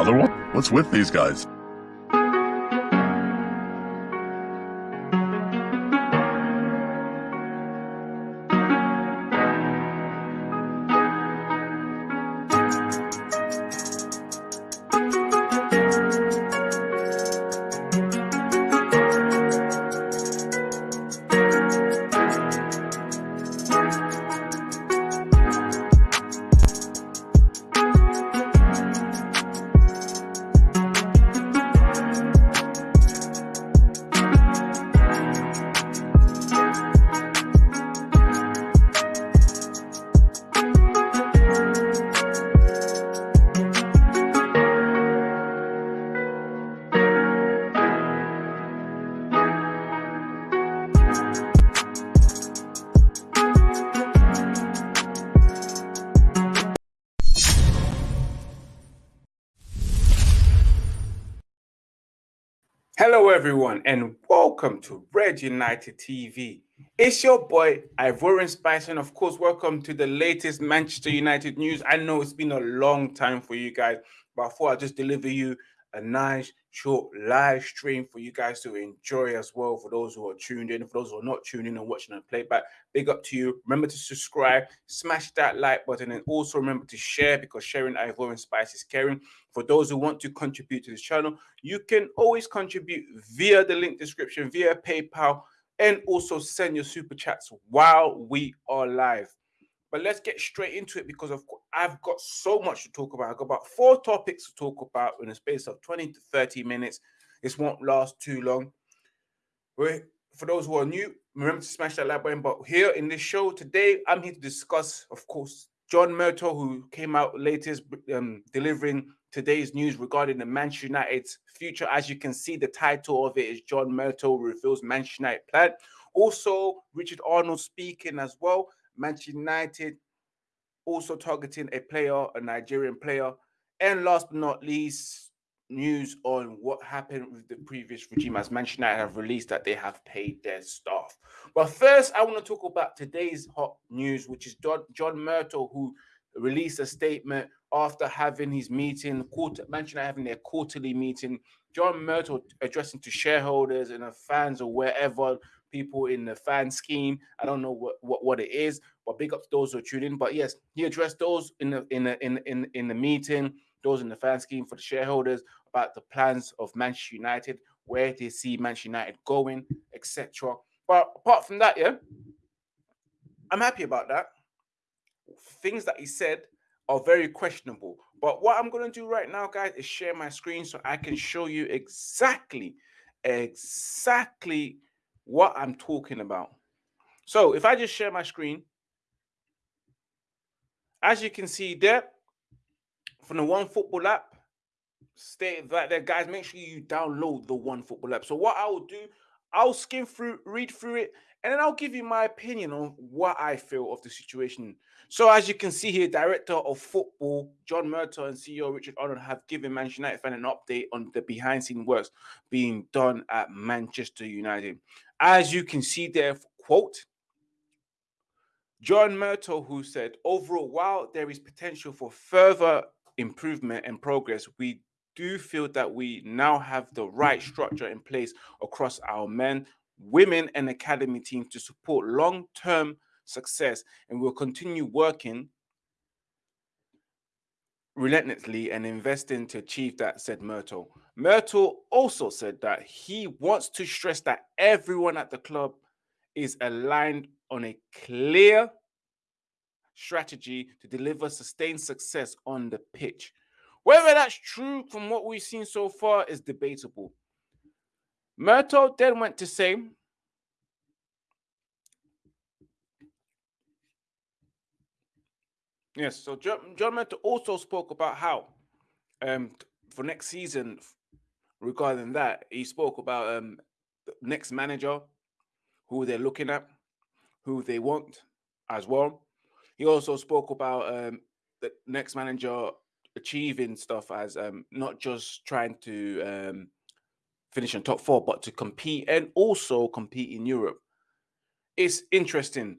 Another one? What's with these guys? Everyone, and welcome to Red United TV. It's your boy Ivorian Spice, and of course, welcome to the latest Manchester United news. I know it's been a long time for you guys, but I thought I'd just deliver you a nice short live stream for you guys to enjoy as well. For those who are tuned in, for those who are not tuned in and watching on playback, big up to you. Remember to subscribe, smash that like button, and also remember to share because sharing Ivorian Spice is caring. For those who want to contribute to this channel, you can always contribute via the link description, via PayPal, and also send your super chats while we are live. But let's get straight into it because of I've got so much to talk about. I've got about four topics to talk about in a space of 20 to 30 minutes. This won't last too long. For those who are new, remember to smash that like button. But here in this show today, I'm here to discuss, of course, John Murtough, who came out latest um, delivering today's news regarding the Manchester United's future. As you can see, the title of it is John Murtough reveals Manchester United plan. Also, Richard Arnold speaking as well. Manchester United also targeting a player, a Nigerian player. And last but not least, news on what happened with the previous regime as Manchester United have released that they have paid their staff. But first, I want to talk about today's hot news, which is John, Murtough, who released a statement after having his meeting, quarter, Manchester having their quarterly meeting. John Murtough addressing to shareholders and fans or wherever people in the fan scheme. I don't know what, what, what it is, but big up to those who are tuning. But yes, he addressed those in the in the in in, in the meeting, those in the fan scheme for the shareholders about the plans of Manchester United, where they see Manchester United going, etc. But apart from that, yeah, I'm happy about that. Things that he said are very questionable. But what I'm going to do right now, guys, is share my screen so I can show you exactly, exactly what I'm talking about. So if I just share my screen, as you can see there, from the One Football app, stay that there, guys. Make sure you download the One Football app. So what I will do, I'll skim through, read through it, and then I'll give you my opinion on what I feel of the situation. So as you can see here, Director of Football John Murtough and CEO Richard Arnold have given Manchester United fan an update on the behind-scene works being done at Manchester United. As you can see there, quote, John Murtough, who said, overall, while there is potential for further improvement and progress, we do feel that we now have the right structure in place across our men, women, and academy teams to support long term success. And we'll continue working relentlessly and investing to achieve that, said Murtough. Murtough also said that he wants to stress that everyone at the club is aligned on a clear strategy to deliver sustained success on the pitch. Whether that's true from what we've seen so far is debatable. Murtough then went to say, Yes, so John, John Murtough also spoke about how um, for next season, regarding that, he spoke about um, next manager, who they're looking at, who they want as well. He also spoke about um, the next manager achieving stuff as um, not just trying to um, finish in top four, but to compete and also compete in Europe. It's interesting.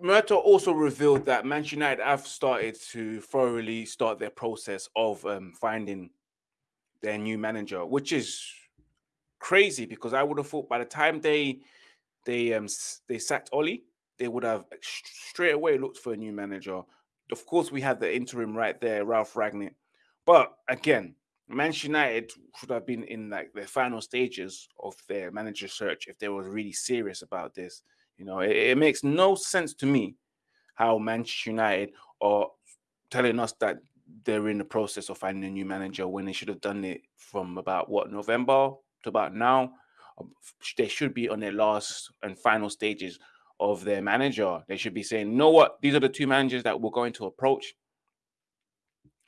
Murtough also revealed that Manchester United have started to thoroughly start their process of um, finding their new manager, which is crazy because I would have thought by the time they they um they sacked Ole, they would have straight away looked for a new manager. Of course, we had the interim right there, Ralph Rangnick. But again, Manchester United should have been in like the final stages of their manager search if they were really serious about this. You know, it, it makes no sense to me how Manchester United are telling us that they're in the process of finding a new manager when they should have done it from about what November to about now. Um, they should be on their last and final stages of their manager. They should be saying, "Know what? These are the two managers that we're going to approach."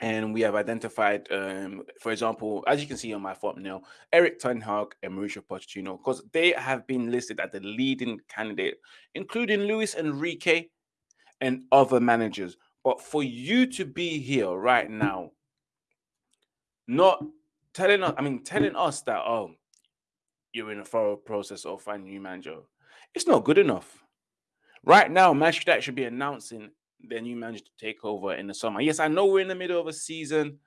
And we have identified, um, for example, as you can see on my thumbnail, Erik Ten Hag and Mauricio Pochettino, because they have been listed as the leading candidate, including Luis Enrique and other managers. But for you to be here right now, not telling us, I mean, telling us that, oh, you're in a thorough process of finding a new manager, it's not good enough. Right now, Manchester should be announcing their new manager to take over in the summer. Yes, I know we're in the middle of a season,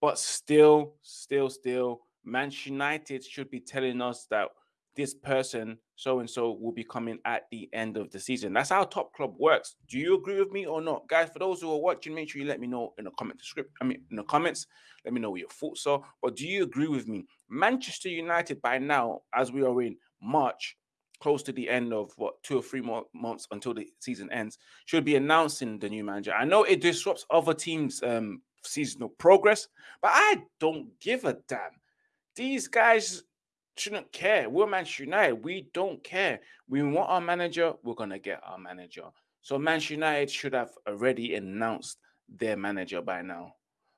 but still, still, still, Manchester United should be telling us that this person, so and so, will be coming at the end of the season. That's how top club works. Do you agree with me or not, guys? For those who are watching, make sure you let me know in the comment description. I mean, in the comments, let me know what your thoughts are. But do you agree with me? Manchester United, by now, as we are in March, close to the end of what two or three more months until the season ends, should be announcing the new manager. I know it disrupts other teams' um, seasonal progress, but I don't give a damn. These guys shouldn't care. We're Manchester United. We don't care. We want our manager. We're gonna get our manager. So Manchester United should have already announced their manager by now.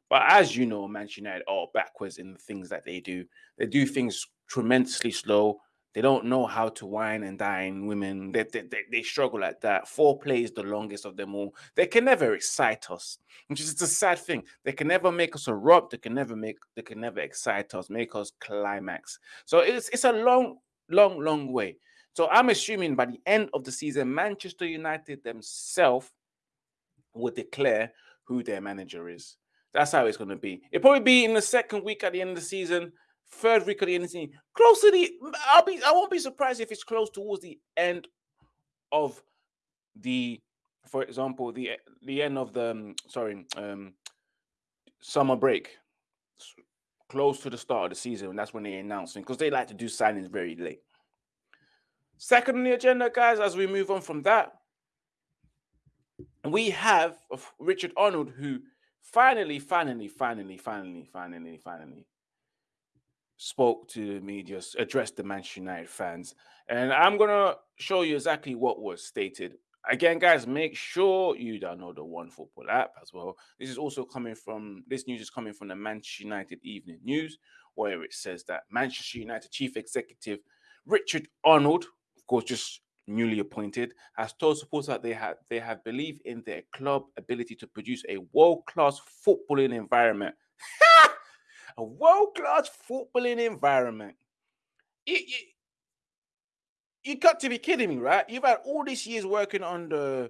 But as you know, Manchester United are backwards in the things that they do. They do things tremendously slow. They don't know how to wine and dine women. They, they, they, they struggle at that. Foreplay is the longest of them all. They can never excite us, which is a sad thing. They can never make us erupt. They can never make. They can never excite us, make us climax. So it's it's a long, long, long way. So I'm assuming by the end of the season, Manchester United themselves will declare who their manager is. That's how it's going to be. It'll probably be in the second week at the end of the season third week of the season, close to the. I'll be. I won't be surprised if it's close towards the end of the, for example, the the end of the um, sorry um summer break, close to the start of the season, and that's when they announce because they like to do signings very late. Second on the agenda, guys, as we move on from that, we have Richard Arnold, who finally, finally, finally, finally, finally, finally spoke to the media, addressed the Manchester United fans. And I'm going to show you exactly what was stated. Again, guys, make sure you download the One Football app as well. This is also coming from, this news is coming from the Manchester United Evening News, where it says that Manchester United Chief Executive Richard Arnold, of course, just newly appointed, has told supporters that they have they have believed in their club ability to produce a world-class footballing environment a world class footballing environment. You, you, you got to be kidding me, right? You've had all these years working under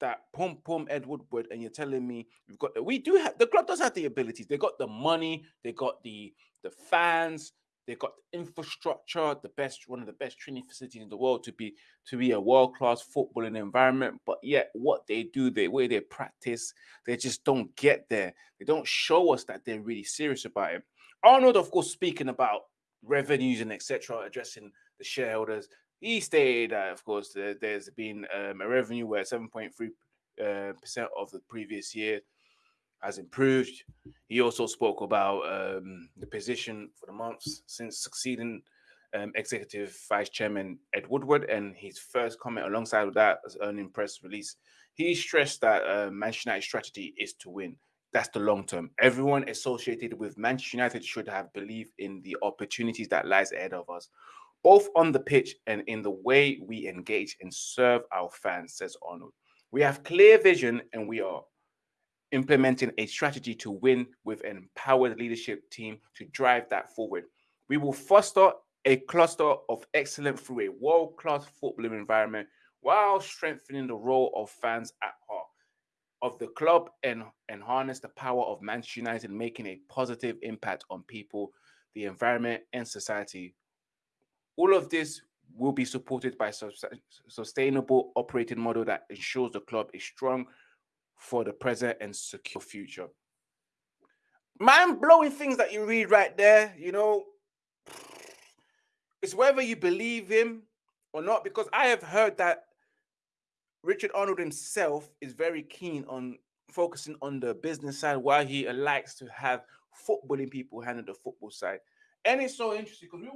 that pom pom Ed Woodward, and you're telling me we've got the, we do have the club does have the abilities. They got the money, they got the the fans, they got the infrastructure, the best one of the best training facilities in the world to be to be a world class footballing environment. But yet, what they do, the way they practice, they just don't get there. They don't show us that they're really serious about it. Arnold, of course, speaking about revenues and etc., addressing the shareholders. He stated that, of course, there, has been um, a revenue where 7.3 uh, percent of the previous year has improved. He also spoke about um, the position for the months since succeeding um, executive vice chairman Ed Woodward, and his first comment alongside of that as earning press release, he stressed that uh, Manchester United's strategy is to win. That's the long term. Everyone associated with Manchester United should have believed in the opportunities that lies ahead of us, both on the pitch and in the way we engage and serve our fans, says Arnold. We have clear vision and we are implementing a strategy to win with an empowered leadership team to drive that forward. We will foster a cluster of excellence through a world class footballing environment while strengthening the role of fans at heart of the club and, and harness the power of Manchester United making a positive impact on people, the environment, and society. All of this will be supported by a sustainable operating model that ensures the club is strong for the present and secure future. Mind blowing things that you read right there, you know, it's whether you believe him or not, because I have heard that Richard Arnold himself is very keen on focusing on the business side while he likes to have footballing people handle the football side. And it's so interesting because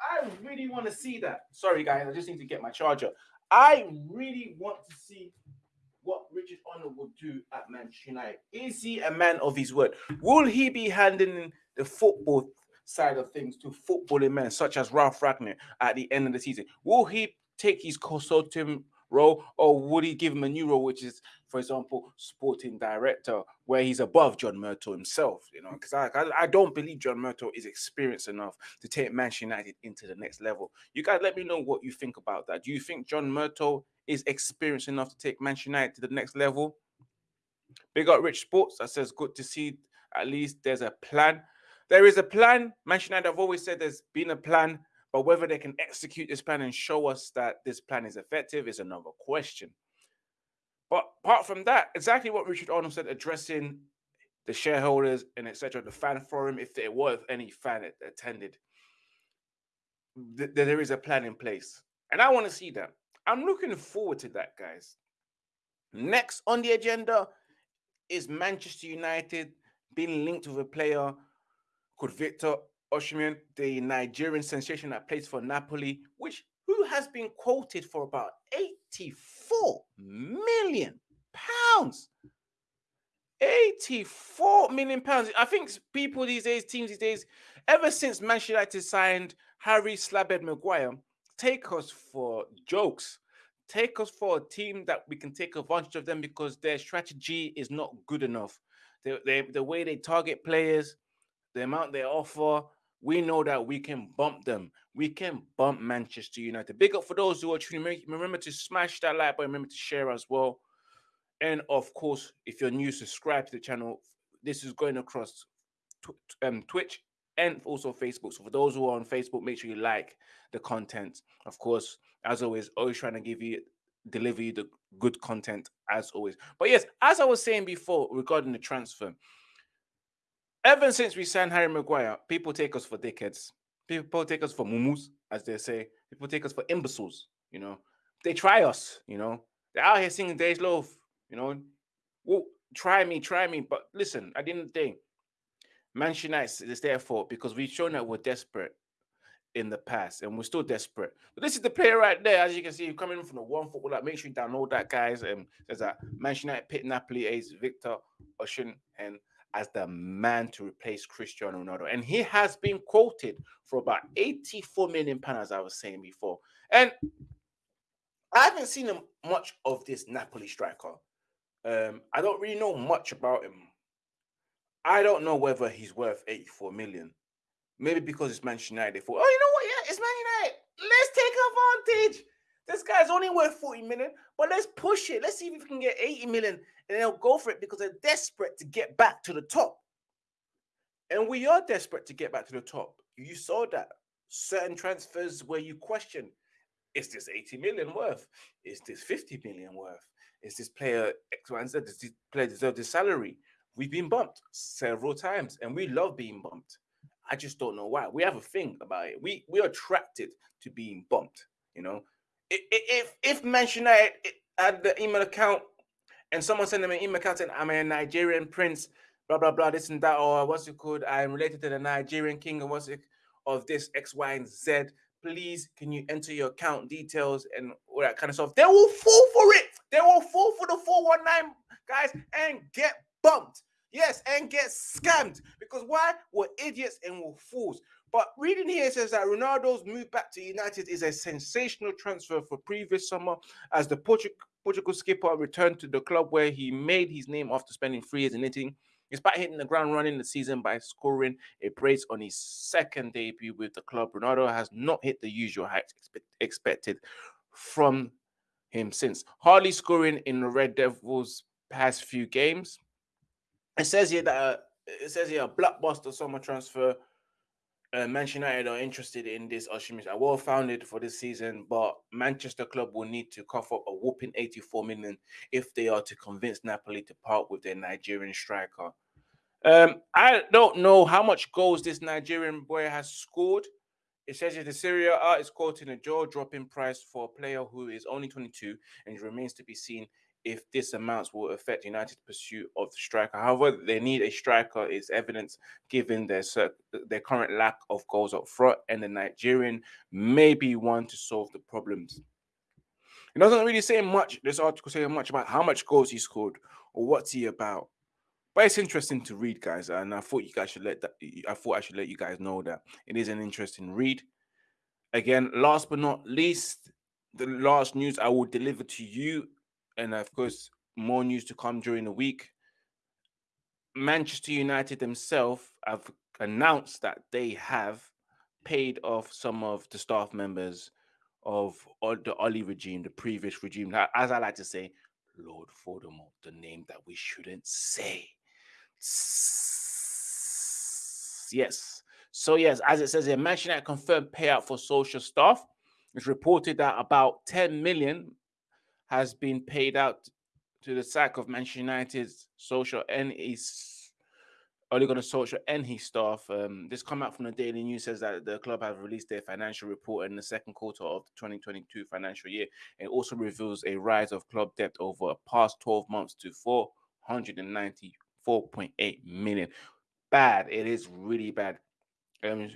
I really want to see that. Sorry, guys, I just need to get my charger. I really want to see what Richard Arnold will do at Manchester United. Is he a man of his word? Will he be handing the football side of things to footballing men such as Ralph Rangnick at the end of the season? Will he take his consulting role, or would he give him a new role, which is, for example, sporting director, where he's above John Murtough himself? You know, mm. because I, I, I don't believe John Murtough is experienced enough to take Manchester United into the next level. You guys, let me know what you think about that. Do you think John Murtough is experienced enough to take Manchester United to the next level? Big up Rich Sports that says good to see at least there's a plan. There is a plan. Manchester United, I've always said there's been a plan. But whether they can execute this plan and show us that this plan is effective is another question. But apart from that, exactly what Richard Arnold said, addressing the shareholders and etc., the fan forum, if there was any fan attended, th- there is a plan in place. And I want to see that. I'm looking forward to that, guys. Next on the agenda is Manchester United being linked with a player called Victor Osimhen, the Nigerian sensation that plays for Napoli, which who has been quoted for about 84 million pounds. 84 million pounds. I think people these days, teams these days, ever since Manchester United signed Harry Slabhead Maguire, take us for jokes. Take us for a team that we can take advantage of them because their strategy is not good enough. The, the, the way they target players, the amount they offer, we know that we can bump them. We can bump Manchester United. Big up for those who are tuning. Remember to smash that like button. Remember to share as well. And of course, if you're new, subscribe to the channel. This is going across tw- um, Twitch and also Facebook. So for those who are on Facebook, make sure you like the content. Of course, as always, always trying to give you deliver you the good content as always. But yes, as I was saying before regarding the transfer, Ever since we signed Harry Maguire, people take us for dickheads. People take us for mumus, as they say. People take us for imbeciles. You know, they try us. You know, they're out here singing Days Love." You know, well, try me, try me. But listen, at the end of the day, Manchester United is there for because we've shown that we're desperate in the past and we're still desperate. But this is the player right there, as you can see, coming from the one football. Like, make sure you download that, guys. And um, there's a Manchester United pit Napoli ace Victor Osimhen and as the man to replace Cristiano Ronaldo. And he has been quoted for about 84 million pounds, as I was saying before. And I haven't seen him much of this Napoli striker. Um, I don't really know much about him. I don't know whether he's worth 84 million. Maybe because it's Manchester United. They thought, oh, you know what? Yeah, it's Man United. Let's take advantage. This guy's only worth 40 million, but let's push it. Let's see if we can get 80 million and they'll go for it because they're desperate to get back to the top. And we are desperate to get back to the top. You saw that certain transfers where you question is this 80 million worth? Is this 50 million worth? Is this player X, Y, and Z? Does this player deserve this salary? We've been bumped several times and we love being bumped. I just don't know why. We have a thing about it. We we are attracted to being bumped. You know, if if Manchester United had the email account and someone sent them an email account saying, I'm a Nigerian prince, blah, blah, blah, this and that, or what's it called? I'm related to the Nigerian king and what's it of this X, Y, and Z. Please, can you enter your account details and all that kind of stuff? They will fall for it. They will fall for the 419 guys and get bumped. Yes, and get scammed. Because why? We're idiots and we're fools. But reading here says that Ronaldo's move back to United is a sensational transfer for previous summer as the Portugal Portugal skipper returned to the club where he made his name after spending three years in Italy. Despite hitting the ground running the season by scoring a brace on his second debut with the club, Ronaldo has not hit the usual heights expected from him since. Hardly scoring in the Red Devils' past few games. It says here that uh, it says here a blockbuster summer transfer. Uh, Manchester United are interested in this Osimhen. are well founded for this season, but Manchester club will need to cough up a whooping 84 million if they are to convince Napoli to part with their Nigerian striker. Um, I don't know how much goals this Nigerian boy has scored. It says the Serie A is quoting a jaw-dropping price for a player who is only 22 and remains to be seen if this amounts will affect United's pursuit of the striker. However, they need a striker is evidence given their their current lack of goals up front, and the Nigerian may be one to solve the problems. It doesn't really say much. This article saying much about how much goals he scored or what's he about. But it's interesting to read, guys, and I thought you guys should let that. I thought I should let you guys know that it is an interesting read. Again, last but not least, the last news I will deliver to you, and of course, more news to come during the week. Manchester United themselves have announced that they have paid off some of the staff members of the Ole regime, the previous regime. As I like to say, Lord Voldemort, the name that we shouldn't say. Yes. So yes, as it says here, Manchester United confirmed payout for Solskjaer staff. It's reported that about 10 million has been paid out to the sack of Manchester United's Solskjaer and his only going to Solskjaer and his staff. Um, this come out from the Daily News says that the club have released their financial report in the second quarter of the 2022 financial year. It also reveals a rise of club debt over the past 12 months to 494.8 million. Bad. It is really bad. Um,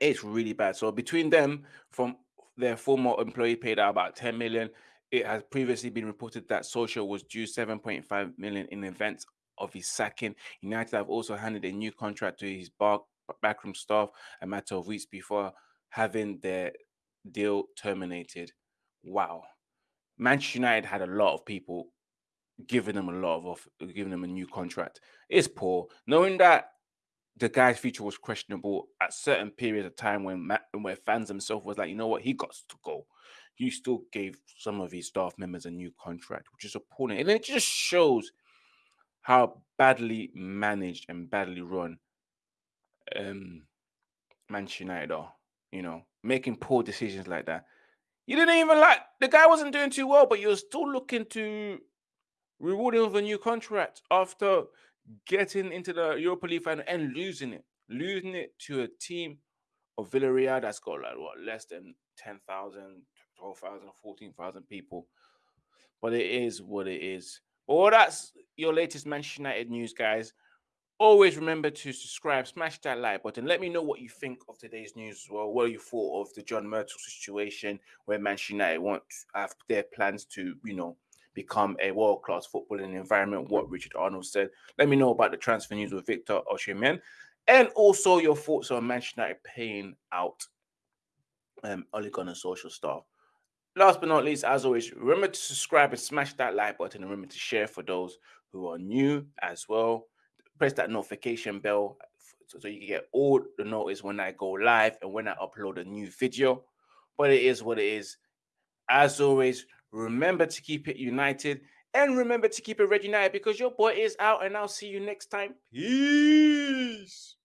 it's really bad. So between them, from their former employee paid out about 10 million. It has previously been reported that Solskjaer was due 7.5 million in events of his sacking. United have also handed a new contract to his bar, backroom staff a matter of weeks before having their deal terminated. Wow. Manchester United had a lot of people giving them a lot of off, giving them a new contract. It's poor. Knowing that the guy's future was questionable at certain periods of time when where fans themselves was like, you know what, he got to go. He still gave some of his staff members a new contract, which is appalling. And it just shows how badly managed and badly run um Manchester United are, you know, making poor decisions like that. You didn't even like the guy wasn't doing too well, but you're still looking to reward him with a new contract after getting into the Europa League final and losing it, losing it to a team of Villarreal that's got like what less than 10,000, 12,000, 14,000 people. But it is what it is. Well, that's your latest Manchester United news, guys. Always remember to subscribe, smash that like button. Let me know what you think of today's news as well. What you thought of the John Murtough situation where Manchester United want have their plans to, you know, become a world class footballing environment, what Richard Arnold said. Let me know about the transfer news with Victor Osimhen and also your thoughts on Manchester United paying out um, Ole Gunnar Solskjaer staff. Last but not least, as always, remember to subscribe and smash that like button and remember to share for those who are new as well. Press that notification bell so you get all the notice when I go live and when I upload a new video. But it is what it is. As always, Remember to keep it united and remember to keep it red united because your boy is out and I'll see you next time. Peace.